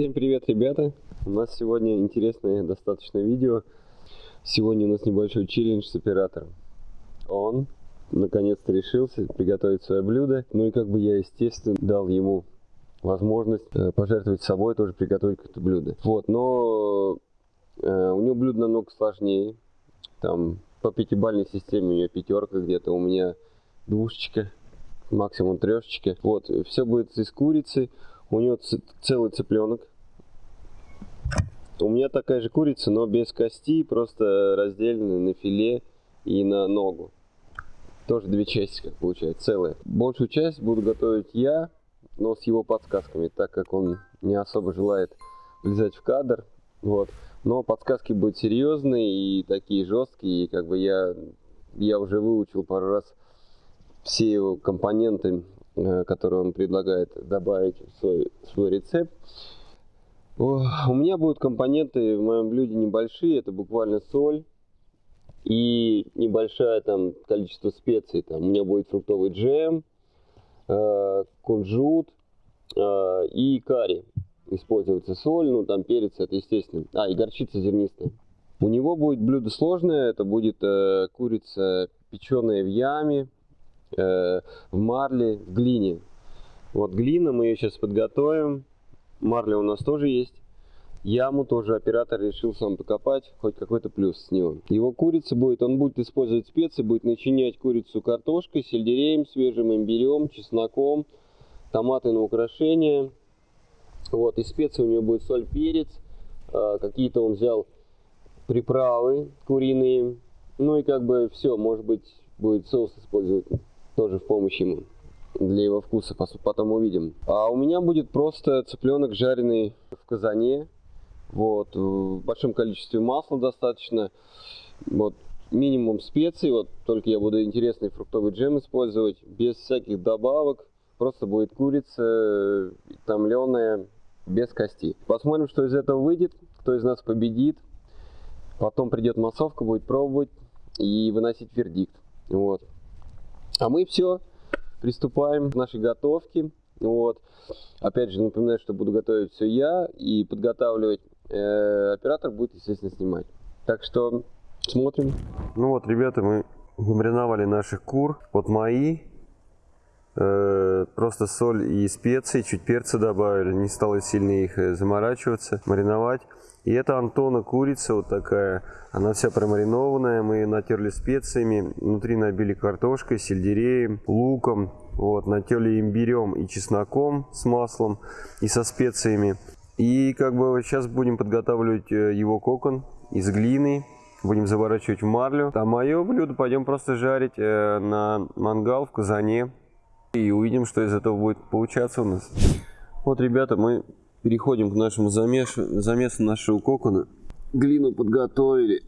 Всем привет, ребята! У нас сегодня интересное достаточно видео. Сегодня у нас небольшой челлендж с оператором. Он наконец-то решился приготовить свое блюдо. Ну и как бы я, естественно, дал ему возможность э, пожертвовать собой, тоже приготовить какое-то блюдо. Вот, но э, у него блюдо намного сложнее. Там по пятибалльной системе у нее пятерка где-то, у меня двушечка, максимум трешечка. Вот, все будет из курицы. У него целый цыпленок. У меня такая же курица, но без кости, просто разделена на филе и на ногу. Тоже две части, как получается, целая. Большую часть буду готовить я, но с его подсказками, так как он не особо желает влезать в кадр. Вот. Но подсказки будут серьезные и такие жесткие, и как бы я, я уже выучил пару раз все его компоненты Э, который он предлагает добавить в свой, свой рецепт. У меня будут компоненты в моем блюде небольшие, это буквально соль и небольшое там количество специй. Там у меня будет фруктовый джем, э, кунжут э, и карри. Используется соль, ну там перец, это естественно. А, и горчица зернистая. У него будет блюдо сложное, это будет э, курица печеная в яме, в марле, в глине. Вот глина, мы ее сейчас подготовим. Марля у нас тоже есть. Яму тоже оператор решил сам покопать, хоть какой-то плюс с него. Его курица будет, он будет использовать специи, будет начинять курицу картошкой, сельдереем, свежим имбирем, чесноком, томаты на украшение. Вот, и специи у него будет соль, перец, э, какие-то он взял приправы куриные, ну и как бы все, может быть, будет соус использовать тоже в помощь ему для его вкуса, потом увидим. А у меня будет просто цыпленок жареный в казане, вот, в большом количестве масла достаточно, вот, минимум специй, вот, только я буду интересный фруктовый джем использовать, без всяких добавок, просто будет курица томленая, без кости. Посмотрим, что из этого выйдет, кто из нас победит, потом придет массовка, будет пробовать и выносить вердикт, вот. А мы все, приступаем к нашей готовке. Вот. Опять же, напоминаю, что буду готовить все я и подготавливать. Э, оператор будет, естественно, снимать. Так что смотрим. Ну вот, ребята, мы мариновали наших кур. Вот мои. Э, просто соль и специи, чуть перца добавили. Не стало сильно их э, заморачиваться, мариновать. И это Антона курица вот такая. Она вся промаринованная. Мы ее натерли специями. Внутри набили картошкой, сельдереем, луком. Вот, натерли имбирем и чесноком с маслом и со специями. И как бы сейчас будем подготавливать э, его кокон из глины. Будем заворачивать в марлю. А мое блюдо пойдем просто жарить э, на мангал в казане. И увидим, что из этого будет получаться у нас. Вот, ребята, мы Переходим к нашему замесу, замесу нашего кокона. Глину подготовили.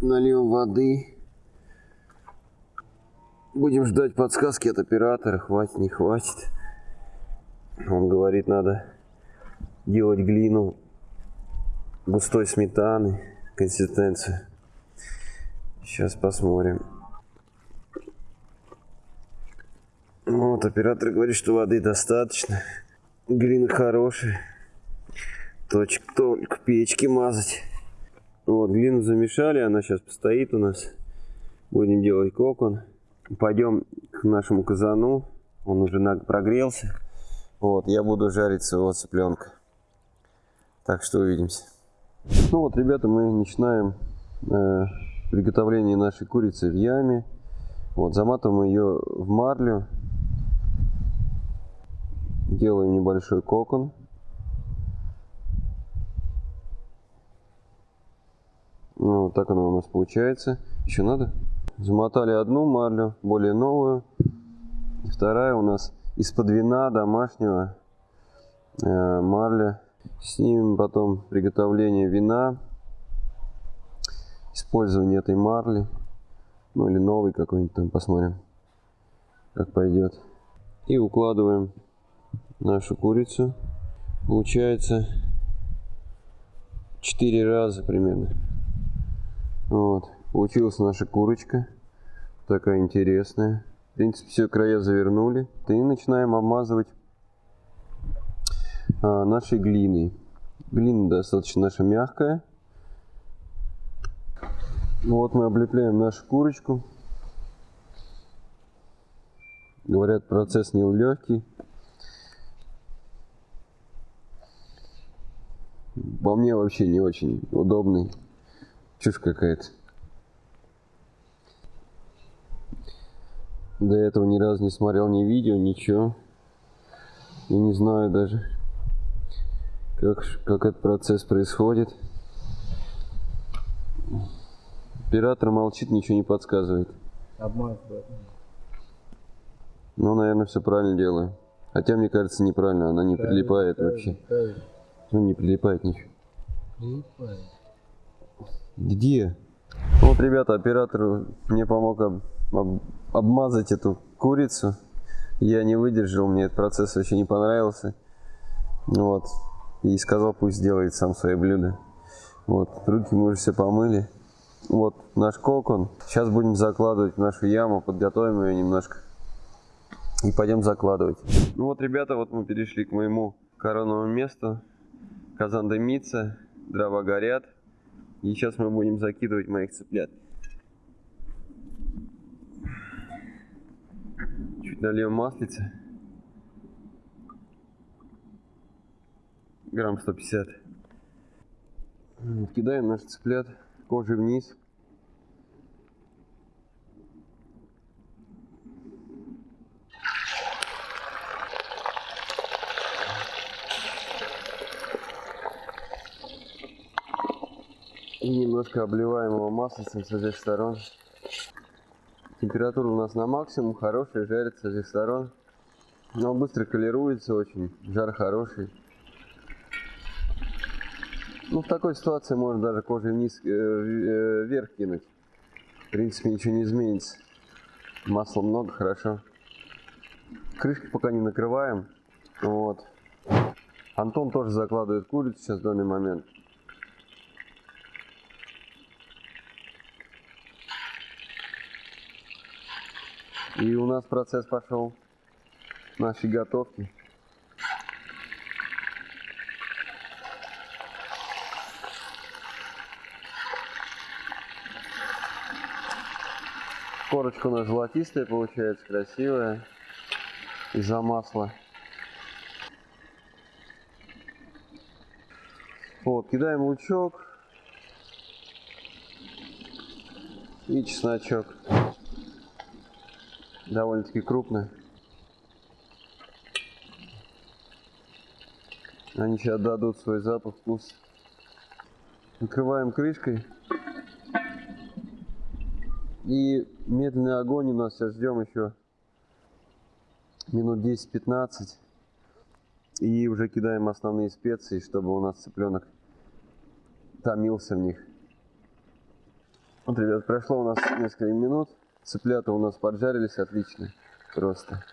Нальем воды. Будем ждать подсказки от оператора, хватит, не хватит. Он говорит, надо делать глину густой сметаны, консистенцию. Сейчас посмотрим. Вот, оператор говорит, что воды достаточно. Глина хорошая. Точек только печки мазать. Вот, глину замешали, она сейчас постоит у нас. Будем делать кокон. Пойдем к нашему казану. Он уже прогрелся. Вот, я буду жарить своего цыпленка. Так что увидимся. Ну вот, ребята, мы начинаем э, приготовление нашей курицы в яме. Вот, заматываем ее в марлю Делаем небольшой кокон. Ну, вот так оно у нас получается. Еще надо? Замотали одну марлю, более новую. И вторая у нас из-под вина домашнего э, марля. Снимем потом приготовление вина. Использование этой марли. Ну или новый какой-нибудь там посмотрим, как пойдет. И укладываем нашу курицу. Получается 4 раза примерно. Вот. Получилась наша курочка. Такая интересная. В принципе, все края завернули. И начинаем обмазывать а, нашей глины. Глина достаточно наша мягкая. Вот мы облепляем нашу курочку. Говорят, процесс не легкий. По мне вообще не очень удобный. Чушь какая-то. До этого ни разу не смотрел ни видео, ничего. И не знаю даже, как, как этот процесс происходит. Оператор молчит, ничего не подсказывает. Обмазывает. Ну, наверное, все правильно делаю. Хотя, мне кажется, неправильно, она не прилипает вообще. Правильно. Ну, не прилипает ничего. Прилипает. Где? Вот, ребята, оператор мне помог об- об- обмазать эту курицу. Я не выдержал, мне этот процесс вообще не понравился. Вот. И сказал, пусть сделает сам свои блюда. Вот. Руки мы уже все помыли. Вот наш кокон. Сейчас будем закладывать в нашу яму, подготовим ее немножко. И пойдем закладывать. Ну вот, ребята, вот мы перешли к моему коронному месту. Казан дымится, дрова горят. И сейчас мы будем закидывать моих цыплят. Чуть нальем маслица. Грамм 150. М, Кидаем наших цыплят кожей вниз. И немножко обливаем его маслицем со всех сторон. Температура у нас на максимум, хорошая, жарит со всех сторон. Но быстро колируется очень, жар хороший. Ну, в такой ситуации можно даже кожей вниз, э, э, вверх кинуть. В принципе, ничего не изменится. Масла много, хорошо. Крышки пока не накрываем. Вот. Антон тоже закладывает курицу сейчас в данный момент. И у нас процесс пошел нашей готовки. Корочка у нас золотистая получается, красивая. Из-за масла. Вот, кидаем лучок. И чесночок. Довольно-таки крупный. Они сейчас дадут свой запах, вкус. Накрываем крышкой. И медленный огонь у нас сейчас ждем еще минут 10-15. И уже кидаем основные специи, чтобы у нас цыпленок томился в них. Вот, ребят, прошло у нас несколько минут. Цыплята у нас поджарились отлично. Просто.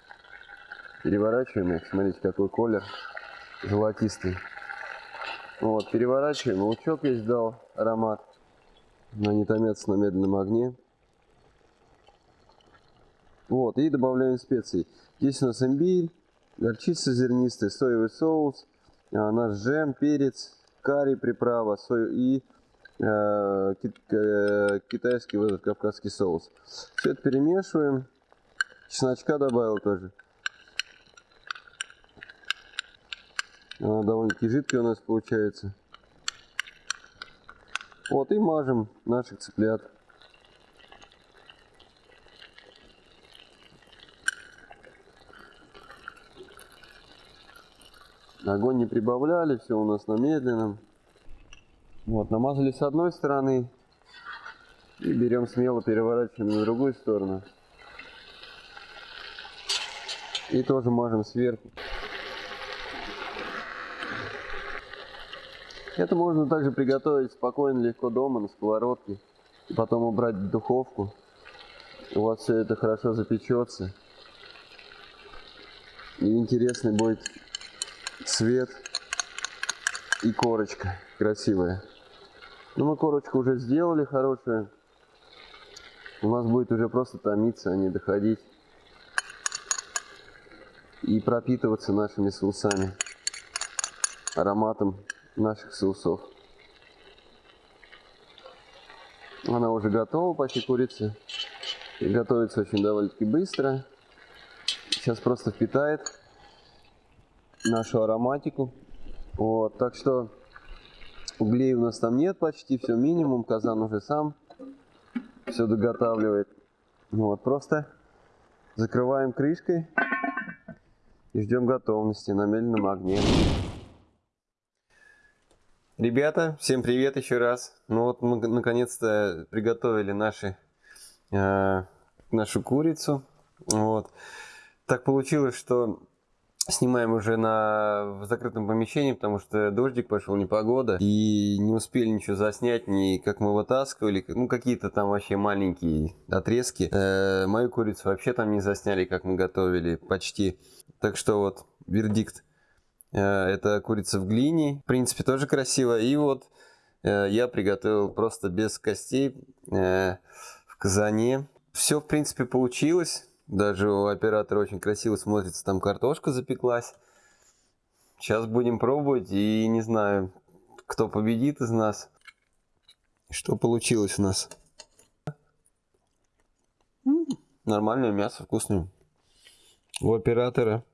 Переворачиваем их. Смотрите, какой колер. Золотистый. Вот, переворачиваем. Лучок весь дал аромат. Они томятся на медленном огне. Вот, и добавляем специи. Здесь у нас имбирь, горчица зернистая, соевый соус, а, наш джем, перец, карри, приправа, сой и китайский вот этот кавказский соус. Все это перемешиваем. Чесночка добавил тоже. Довольно-таки жидкая у нас получается. Вот и мажем наших цыплят. Огонь не прибавляли, все у нас на медленном. Вот, намазали с одной стороны. И берем смело, переворачиваем на другую сторону. И тоже мажем сверху. Это можно также приготовить спокойно, легко дома, на сковородке. Потом убрать в духовку. У вас все это хорошо запечется. И интересный будет цвет и корочка красивая. Ну, мы корочку уже сделали хорошую. У нас будет уже просто томиться, а не доходить. И пропитываться нашими соусами. ароматом наших соусов. Она уже готова, почти курица. И готовится очень довольно-таки быстро. Сейчас просто впитает нашу ароматику. Вот, так что углей у нас там нет почти, все минимум. Казан уже сам все доготавливает. Вот, просто закрываем крышкой и ждем готовности на медленном огне. Ребята, всем привет еще раз. Ну вот мы наконец-то приготовили наши, э, нашу курицу. Вот. Так получилось, что снимаем уже на в закрытом помещении, потому что дождик пошел, непогода, и не успели ничего заснять, ни как мы вытаскивали, ну какие-то там вообще маленькие отрезки. Э, мою курицу вообще там не засняли, как мы готовили, почти. Так что вот вердикт Э, это курица в глине. В принципе, тоже красиво. И вот э, я приготовил просто без костей э, в казане. Все, в принципе, получилось. Даже у оператора очень красиво смотрится. Там картошка запеклась. Сейчас будем пробовать. И не знаю, кто победит из нас. Что получилось у нас. Нормальное мясо, вкусное. У оператора.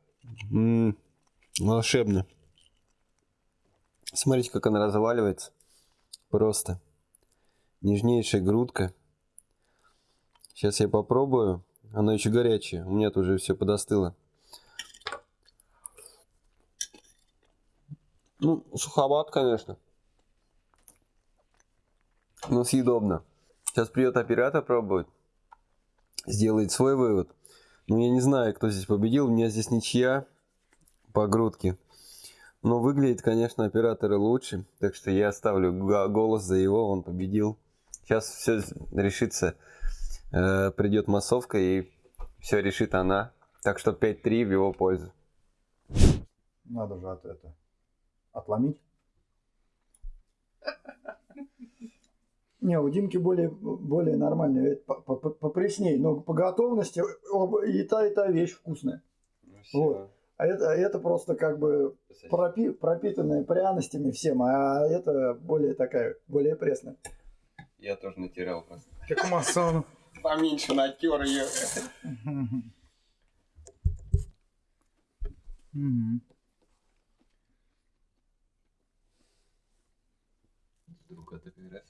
М. Волшебно. Смотрите, как она разваливается. Просто. Нежнейшая грудка. Сейчас я попробую. Она еще горячая. У меня тут уже все подостыло. Ну, суховат, конечно. Но съедобно. Сейчас придет оператор пробовать. Сделает свой вывод. Ну, я не знаю, кто здесь победил. У меня здесь ничья по грудке. Но выглядит, конечно, операторы лучше. Так что я ставлю голос за его, он победил. Сейчас все решится. Э, придет массовка и все решит она. Так что 5-3 в его пользу. Надо же от это отломить. Не, у Димки более, более нормальный, попресней, но по готовности и та, и та вещь вкусная. Ну, вот. А это, это просто как бы пропи, пропитанная пряностями всем, а это более такая, более пресная. Я тоже натирал просто. Как масон. Поменьше натер ее. Вдруг это раз.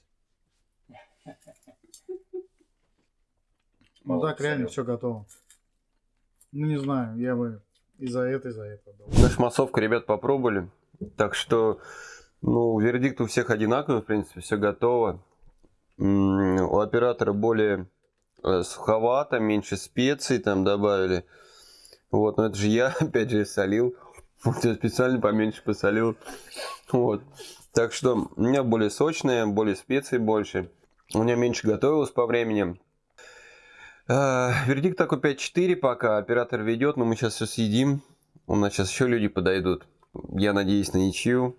Ну так реально все готово. Ну не знаю, я бы и за это, и за это. Нашу массовку ребят попробовали. Так что, ну, вердикт у всех одинаковый, в принципе, все готово. У оператора более суховато, меньше специй там добавили. Вот, но это же я, опять же, солил. Вот я специально поменьше посолил. Вот. Так что у меня более сочная, более специй больше. У меня меньше готовилось по времени. Э, вердикт такой 5-4 пока. Оператор ведет, но мы сейчас все съедим. У нас сейчас еще люди подойдут. Я надеюсь на ничью.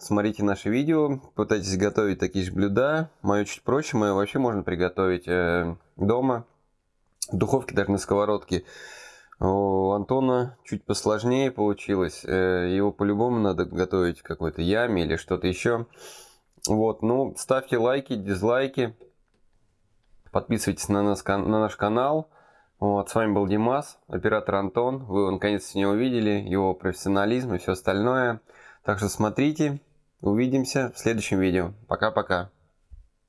Смотрите наше видео, пытайтесь готовить такие же блюда. Мое чуть проще, мое вообще можно приготовить э, дома. В духовке, даже на сковородке. У Антона чуть посложнее получилось. Э, его по-любому надо готовить в какой-то яме или что-то еще. Вот, ну, ставьте лайки, дизлайки. Подписывайтесь на, нас, на наш канал. Вот, с вами был Димас, оператор Антон. Вы наконец-то не увидели его профессионализм и все остальное. Так что смотрите, увидимся в следующем видео. Пока-пока.